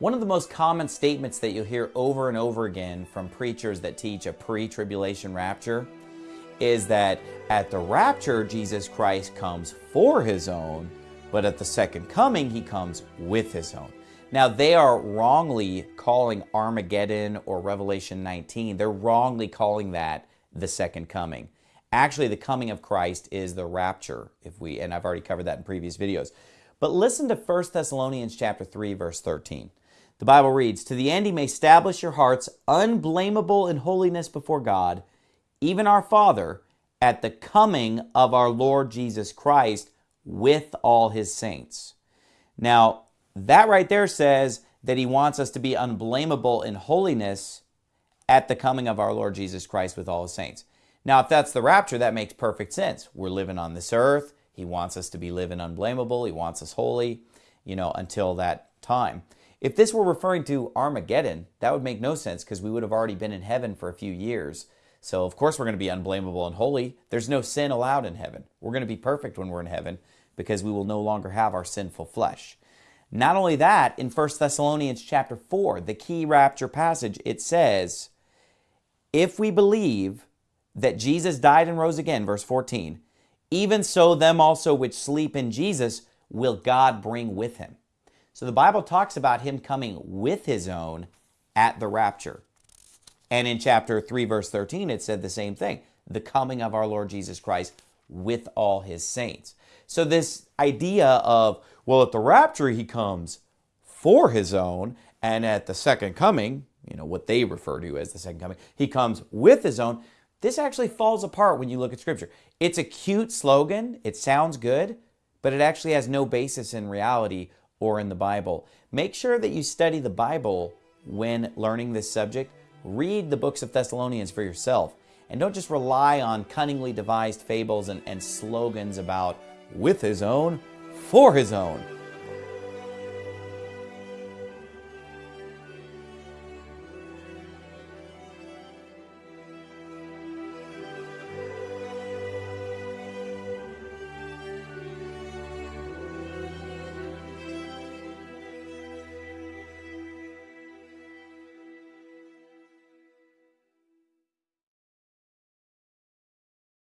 One of the most common statements that you'll hear over and over again from preachers that teach a pre-tribulation rapture is that at the rapture, Jesus Christ comes for his own, but at the second coming, he comes with his own. Now, they are wrongly calling Armageddon or Revelation 19, they're wrongly calling that the second coming. Actually, the coming of Christ is the rapture, if we and I've already covered that in previous videos. But listen to 1 Thessalonians chapter 3 verse 13. The Bible reads, "To the end he may establish your hearts unblameable in holiness before God, even our Father, at the coming of our Lord Jesus Christ with all his saints." Now, that right there says that he wants us to be unblameable in holiness at the coming of our Lord Jesus Christ with all his saints. Now, if that's the rapture, that makes perfect sense. We're living on this earth. He wants us to be living unblameable. He wants us holy, you know, until that time. If this were referring to Armageddon, that would make no sense because we would have already been in heaven for a few years. So, of course, we're going to be unblameable and holy. There's no sin allowed in heaven. We're going to be perfect when we're in heaven because we will no longer have our sinful flesh. Not only that, in 1 Thessalonians chapter 4, the key rapture passage, it says, If we believe that Jesus died and rose again, verse 14, even so them also which sleep in Jesus will God bring with him. So the Bible talks about him coming with his own at the rapture. And in chapter 3, verse 13, it said the same thing the coming of our Lord Jesus Christ with all his saints. So, this idea of, well, at the rapture, he comes for his own, and at the second coming, you know, what they refer to as the second coming, he comes with his own. This actually falls apart when you look at Scripture. It's a cute slogan, it sounds good, but it actually has no basis in reality or in the Bible. Make sure that you study the Bible when learning this subject. Read the books of Thessalonians for yourself. And don't just rely on cunningly devised fables and, and slogans about with his own, for his own.